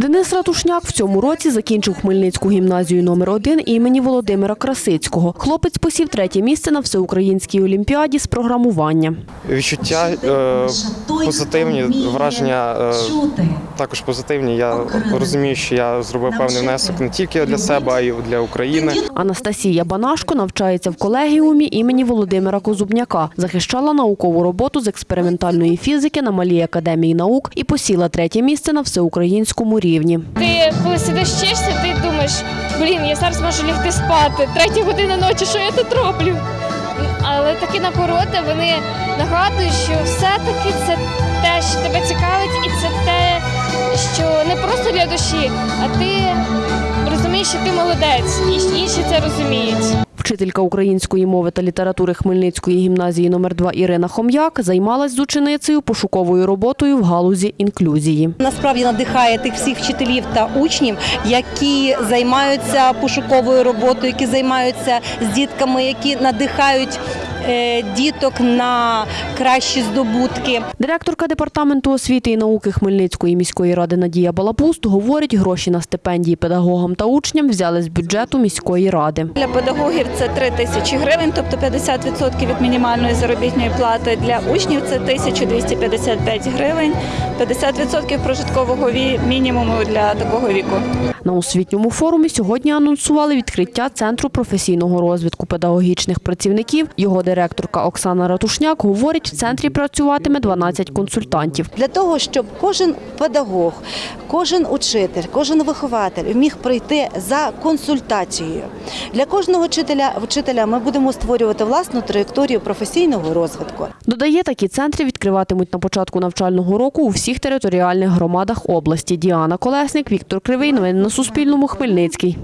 Денис Ратушняк в цьому році закінчив Хмельницьку гімназію номер 1 імені Володимира Красицького. Хлопець посів третє місце на всеукраїнській олімпіаді з програмування. Відчуття е, позитивні, враження е, також позитивні. Я розумію, що я зробив певний внесок не тільки для себе, а й для України. Анастасія Банашко навчається в колегіумі імені Володимира Козубняка, захищала наукову роботу з експериментальної фізики на Малій академії наук і посіла третє місце на всеукраїнському рівні. Ти коли сидиш вчишся, ти думаєш, блін, я зараз можу лягти спати. Третя година ночі, що я тут роблю? Але такі нагороди вони нагадують, що все-таки це те, що тебе цікавить, і це те, що не просто для душі, а ти розумієш, що ти молодець, і інші це розуміють. Вчителька української мови та літератури Хмельницької гімназії номер 2 Ірина Хом'як займалась з ученицею пошуковою роботою в галузі інклюзії. Насправді надихає тих всіх вчителів та учнів, які займаються пошуковою роботою, які займаються з дітками, які надихають діток на кращі здобутки. Директорка департаменту освіти і науки Хмельницької міської ради Надія Балапуст говорить, гроші на стипендії педагогам та учням взяли з бюджету міської ради. Для педагогів це 3 тисячі гривень, тобто 50% від мінімальної заробітної плати. Для учнів це 1255 гривень, 50% прожиткового мінімуму для такого віку. На освітньому форумі сьогодні анонсували відкриття центру професійного розвитку педагогічних працівників. Його директорка Оксана Ратушняк говорить, в центрі працюватиме 12 консультантів. для того, щоб кожен педагог, кожен учитель, кожен вихователь міг прийти за консультацією. Для кожного вчителя, вчителя ми будемо створювати власну траєкторію професійного розвитку. Додає, такі центри відкриватимуть на початку навчального року у всіх територіальних громадах області. Діана Колесник, Віктор Кривий. Новини на Суспільному. Хмельницький.